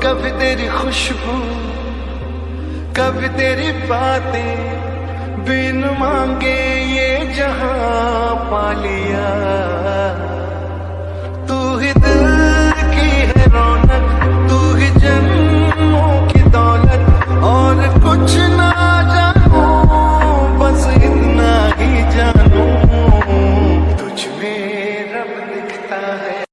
कभी तेरी खुशबू, कभी तेरी बातें बिन मांगे, ये जहाँ पा लिया। तू ही दिल की है रौनक, तू ही जन्मों की दौलत, और कुछ ना जानो, बस इतना ही जानो। तुझ है।